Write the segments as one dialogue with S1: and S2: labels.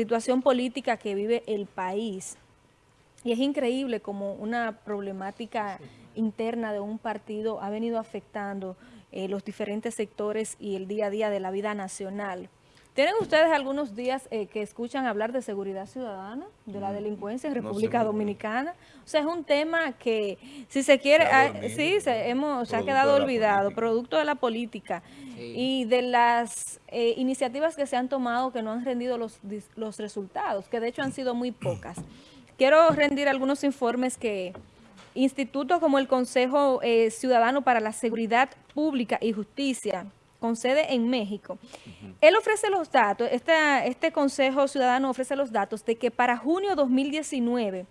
S1: situación política que vive el país. Y es increíble como una problemática interna de un partido ha venido afectando eh, los diferentes sectores y el día a día de la vida nacional. ¿Tienen ustedes algunos días eh, que escuchan hablar de seguridad ciudadana, de la mm, delincuencia en República Dominicana? O sea, es un tema que, si se quiere, ah, sí, se, hemos, se ha quedado olvidado, producto de la política. Y de las eh, iniciativas que se han tomado que no han rendido los, los resultados, que de hecho han sido muy pocas. Quiero rendir algunos informes que institutos como el Consejo eh, Ciudadano para la Seguridad Pública y Justicia, con sede en México. Él ofrece los datos, este Consejo Ciudadano ofrece los datos de que para junio 2019,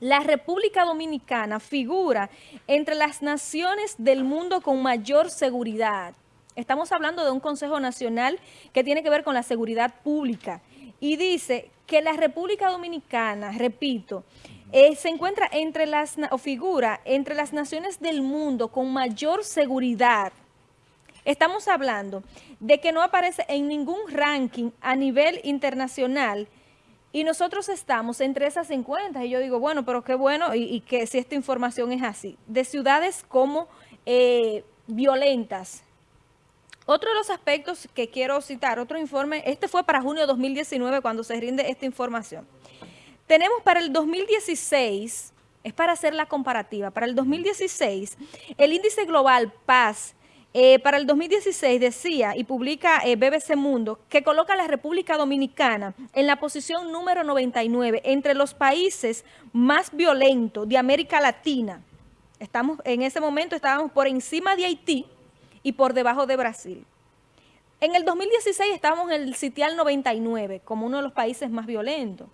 S1: la República Dominicana figura entre las naciones del mundo con mayor seguridad. Estamos hablando de un Consejo Nacional que tiene que ver con la seguridad pública. Y dice que la República Dominicana, repito, eh, se encuentra entre las, o figura entre las naciones del mundo con mayor seguridad Estamos hablando de que no aparece en ningún ranking a nivel internacional y nosotros estamos entre esas 50. Y yo digo, bueno, pero qué bueno y, que si esta información es así. De ciudades como eh, violentas. Otro de los aspectos que quiero citar, otro informe, este fue para junio de 2019 cuando se rinde esta información. Tenemos para el 2016, es para hacer la comparativa, para el 2016, el índice global Paz eh, para el 2016 decía y publica eh, BBC Mundo que coloca a la República Dominicana en la posición número 99 entre los países más violentos de América Latina. Estamos En ese momento estábamos por encima de Haití y por debajo de Brasil. En el 2016 estábamos en el sitial 99 como uno de los países más violentos.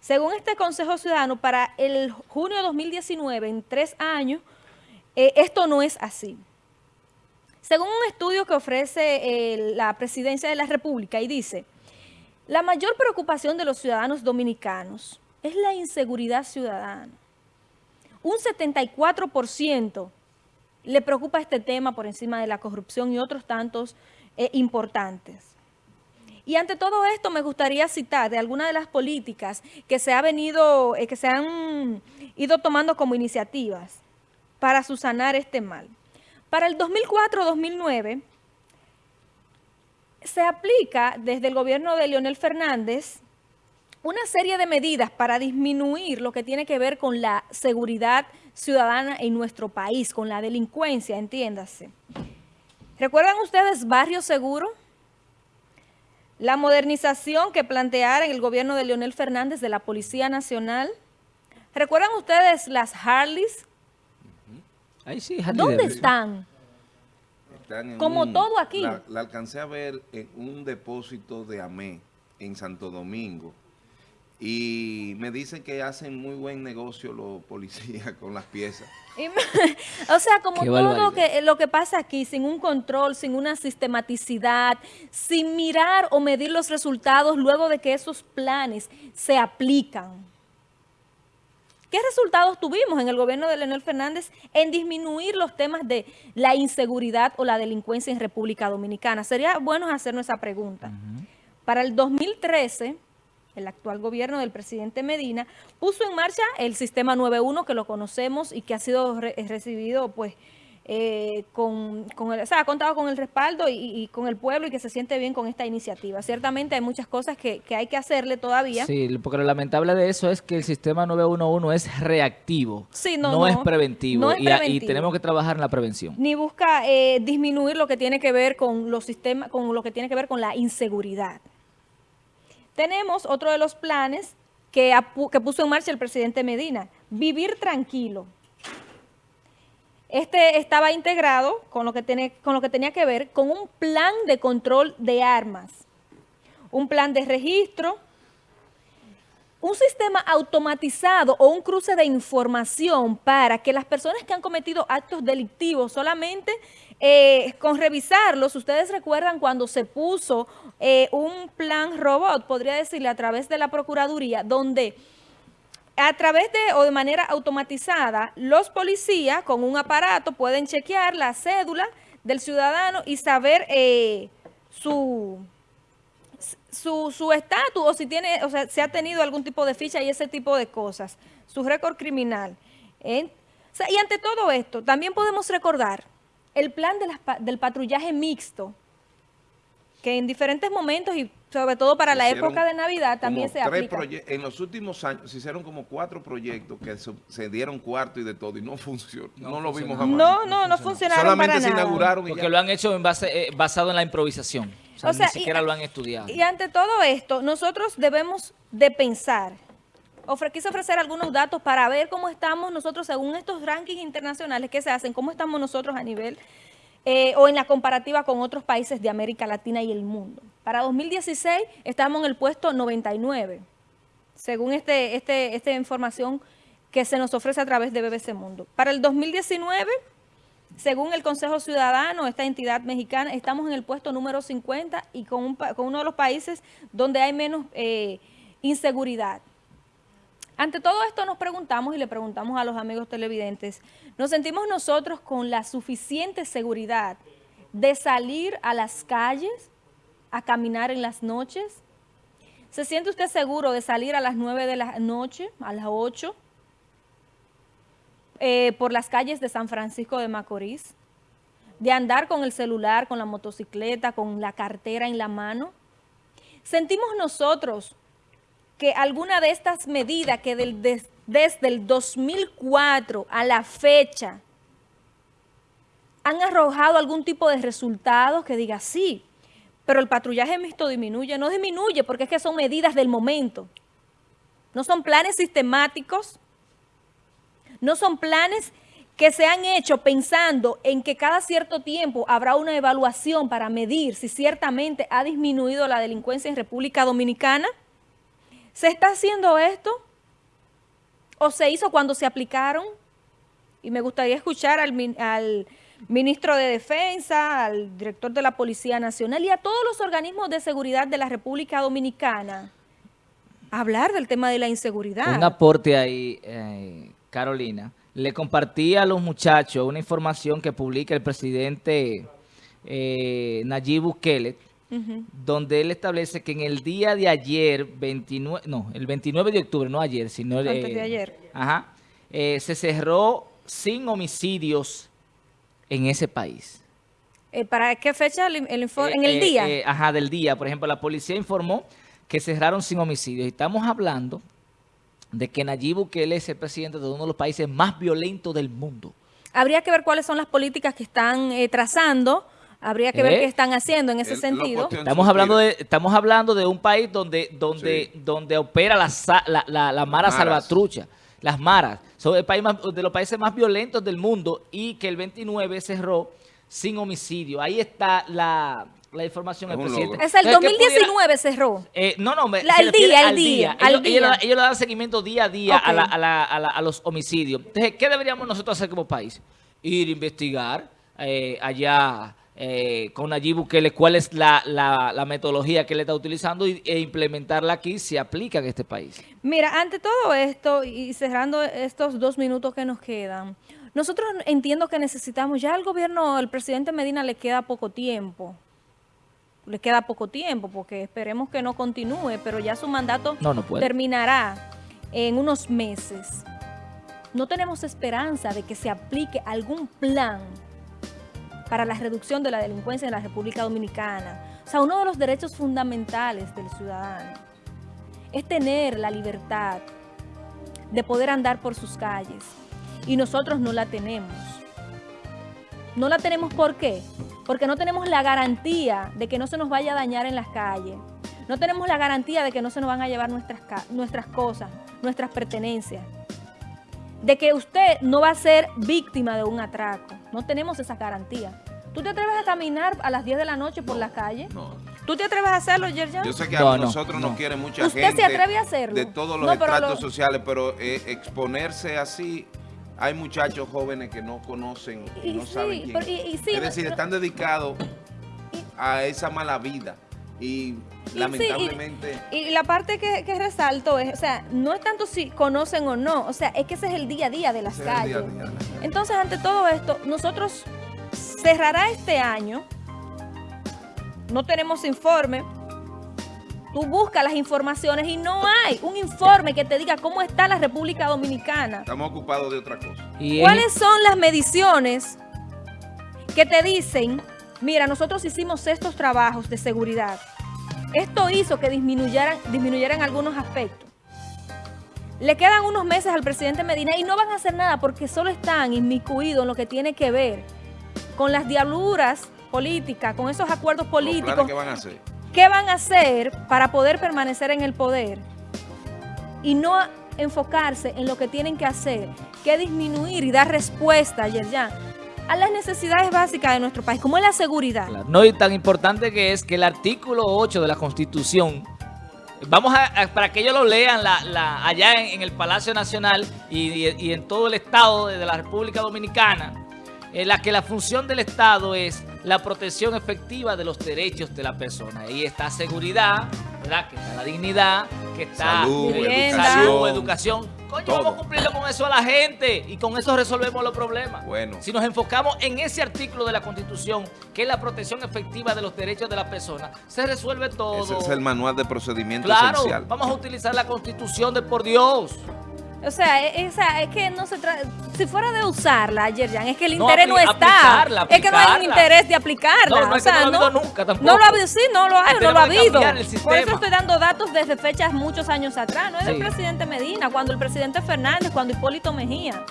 S1: Según este Consejo Ciudadano, para el junio de 2019, en tres años, eh, esto no es así. Según un estudio que ofrece eh, la Presidencia de la República y dice, la mayor preocupación de los ciudadanos dominicanos es la inseguridad ciudadana. Un 74% le preocupa este tema por encima de la corrupción y otros tantos eh, importantes. Y ante todo esto me gustaría citar de algunas de las políticas que se, ha venido, eh, que se han ido tomando como iniciativas para susanar este mal. Para el 2004-2009 se aplica desde el gobierno de Leonel Fernández una serie de medidas para disminuir lo que tiene que ver con la seguridad ciudadana en nuestro país, con la delincuencia, entiéndase. ¿Recuerdan ustedes Barrio Seguro? La modernización que planteara el gobierno de Leonel Fernández de la Policía Nacional. ¿Recuerdan ustedes las Harleys ¿Dónde están? Como todo aquí.
S2: La, alcancé a ver en un depósito de AME en Santo Domingo. Y me dicen que hacen muy buen negocio los policías con las piezas.
S1: o sea, como todo que, lo que pasa aquí, sin un control, sin una sistematicidad, sin mirar o medir los resultados luego de que esos planes se aplican. ¿Qué resultados tuvimos en el gobierno de Leonel Fernández en disminuir los temas de la inseguridad o la delincuencia en República Dominicana? Sería bueno hacernos esa pregunta. Para el 2013, el actual gobierno del presidente Medina puso en marcha el sistema 91 que lo conocemos y que ha sido recibido pues eh, con, el, o sea, ha contado con el respaldo y, con el pueblo y que se siente bien con esta iniciativa. Ciertamente hay muchas cosas que, hay que hacerle todavía.
S3: Sí, porque lo lamentable de eso es que el sistema 911 es reactivo, no, es preventivo, Y, tenemos que trabajar en la prevención.
S1: Ni busca eh, disminuir lo que tiene que ver con los sistemas, con lo que tiene que ver con la inseguridad. Tenemos otro de los planes que, que puso en marcha el presidente Medina, vivir tranquilo. Este estaba integrado con lo, que con lo que tenía que ver con un plan de control de armas, un plan de registro, un sistema automatizado o un cruce de información para que las personas que han cometido actos delictivos solamente eh, con revisarlos, ustedes recuerdan cuando se puso eh, un plan robot, podría decirle a través de la Procuraduría, donde a través de o de manera automatizada, los policías con un aparato pueden chequear la cédula del ciudadano y saber eh, su, su estatus o si tiene, o sea, se ha tenido algún tipo de ficha y ese tipo de cosas, su récord criminal. y ante todo esto, también podemos recordar el plan del patrullaje mixto, que en diferentes momentos y sobre todo para la época de Navidad también se aplica.
S2: En los últimos años se hicieron como cuatro proyectos que se, dieron cuarto y de todo y no funcionó. No, lo vimos jamás.
S1: No, no, no funcionaron
S2: Solamente se inauguraron
S3: Porque lo han hecho en base, eh, basado en la improvisación. O sea, ni siquiera lo han estudiado.
S1: Y ante todo esto, nosotros debemos de pensar quise ofrecer algunos datos para ver cómo estamos nosotros según estos rankings internacionales que se hacen, cómo estamos nosotros a nivel eh, o en la comparativa con otros países de América Latina y el mundo. Para 2016 estamos en el puesto 99, según este, este, esta información que se nos ofrece a través de BBC Mundo. Para el 2019, según el Consejo Ciudadano, esta entidad mexicana, estamos en el puesto número 50 y con, con uno de los países donde hay menos eh, inseguridad. Ante todo esto nos preguntamos y le preguntamos a los amigos televidentes, ¿nos sentimos nosotros con la suficiente seguridad de salir a las calles a caminar en las noches? ¿Se siente usted seguro de salir a las 9 de la noche, a las 8, eh, por las calles de San Francisco de Macorís? ¿De andar con el celular, con la motocicleta, con la cartera en la mano? ¿Sentimos nosotros que alguna de estas medidas que desde el 2004 a la fecha han arrojado algún tipo de resultados que diga sí, pero el patrullaje mixto disminuye. No disminuye porque es que son medidas del momento. No son planes sistemáticos, no son planes que se han hecho pensando en que cada cierto tiempo habrá una evaluación para medir si ciertamente ha disminuido la delincuencia en República Dominicana. ¿Se está haciendo esto? ¿O se hizo cuando se aplicaron? Y me gustaría escuchar al, ministro de Defensa, al director de la Policía Nacional y a todos los organismos de seguridad de la República Dominicana hablar del tema de la inseguridad.
S3: Un aporte ahí, eh, Carolina. Le compartí a los muchachos una información que publica el presidente eh, Nayib Bukele, donde él establece que en el día de ayer, 29, no, el 29 de octubre, no ayer, sino...
S1: Antes de ayer.
S3: Ajá, eh, se cerró sin homicidios en ese país.
S1: Eh, ¿Para qué fecha el, informe? ¿En el día?
S3: ajá, del día. Por ejemplo, la policía informó que cerraron sin homicidios. Estamos hablando de que Nayib Bukele es el presidente de uno de los países más violentos del mundo.
S1: Habría que ver cuáles son las políticas que están trazando Habría que ver ¿Eh? qué están haciendo en ese sentido.
S3: Estamos hablando de estamos hablando de un país donde donde donde opera la, la, la, mara salvatrucha, las maras. Son el país de los países más violentos del mundo y que el 29 cerró sin homicidio. Ahí está la, información del presidente.
S1: Es el 2019 cerró.
S3: Eh, no, no,
S1: me, el día, el día.
S3: Ellos, le dan seguimiento día a día a, a, los homicidios. Entonces, ¿qué deberíamos nosotros hacer como país? Ir a investigar eh, allá eh, con Nayib Bukele cuál es la, la, metodología que él está utilizando e implementarla aquí se aplica en este país.
S1: Mira, ante todo esto y cerrando estos dos minutos que nos quedan, nosotros entiendo que necesitamos, ya al gobierno, el presidente Medina le queda poco tiempo, le queda poco tiempo porque esperemos que no continúe, pero ya su mandato terminará en unos meses. No tenemos esperanza de que se aplique algún plan para la reducción de la delincuencia en la República Dominicana. O sea, uno de los derechos fundamentales del ciudadano es tener la libertad de poder andar por sus calles. Y nosotros no la tenemos. No la tenemos ¿por qué? Porque no tenemos la garantía de que no se nos vaya a dañar en las calles. No tenemos la garantía de que no se nos van a llevar nuestras, nuestras cosas, nuestras pertenencias. De que usted no va a ser víctima de un atraco. No tenemos esa garantía. ¿Tú te atreves a caminar a las 10 de la noche por la calle? No. ¿Tú te atreves a hacerlo, Yerjan?
S2: Yo sé que a nosotros nos quiere mucha
S1: gente. ¿Usted se atreve a hacerlo?
S2: De todos los estratos sociales, pero eh, exponerse así... Hay muchachos jóvenes que no conocen, y, no saben quién. es decir, están dedicados a esa mala vida. Y lamentablemente...
S1: y, la parte que, resalto es, o sea, no es tanto si conocen o no, o sea, es que ese es el día a día de las calles. Entonces, ante todo esto, nosotros cerrará este año, no tenemos informe, Tú buscas las informaciones y no hay un informe que te diga cómo está la República Dominicana.
S2: Estamos ocupados de otra cosa.
S1: ¿Cuáles son las mediciones que te dicen, mira, nosotros hicimos estos trabajos de seguridad. Esto hizo que disminuyeran, disminuyeran algunos aspectos. Le quedan unos meses al presidente Medina y no van a hacer nada porque solo están inmiscuidos en lo que tiene que ver con las diabluras políticas, con esos acuerdos políticos.
S2: ¿Qué van a hacer?
S1: ¿Qué van a hacer para poder permanecer en el poder? Y no enfocarse en lo que tienen que hacer, que disminuir y dar respuesta, Yerjan, a las necesidades básicas de nuestro país, como es la seguridad.
S3: No, y tan importante que es que el artículo 8 de la Constitución, vamos a, para que ellos lo lean allá en, el Palacio Nacional y, en todo el Estado de la República Dominicana, en la que la función del Estado es la protección efectiva de los derechos de la persona. Ahí está seguridad, ¿verdad? que está la dignidad, que está
S2: salud,
S3: educación, educación Coño, vamos a cumplirlo con eso a la gente y con eso resolvemos los problemas.
S2: Bueno.
S3: Si nos enfocamos en ese artículo de la Constitución, que es la protección efectiva de los derechos de la persona, se resuelve todo.
S2: Ese es el manual de procedimiento
S3: claro,
S2: esencial.
S3: vamos a utilizar la Constitución de por Dios.
S1: O sea, e, esa, es que no se trata, si fuera de usarla, Yerjan, es que el interés no está. es que no hay un interés de aplicarla.
S3: No, no,
S1: o sea,
S3: no lo ha habido nunca tampoco.
S1: No lo ha habido, sí, no lo hay, no lo ha habido. Por eso estoy dando datos desde fechas muchos años atrás. No es del presidente Medina, cuando el presidente Fernández, cuando Hipólito Mejía.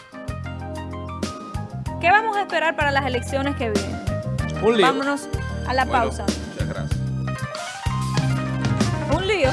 S1: ¿Qué vamos a esperar para las elecciones que vienen?
S3: Un lío.
S1: Vámonos a la pausa.
S2: Muchas gracias.
S1: Un lío.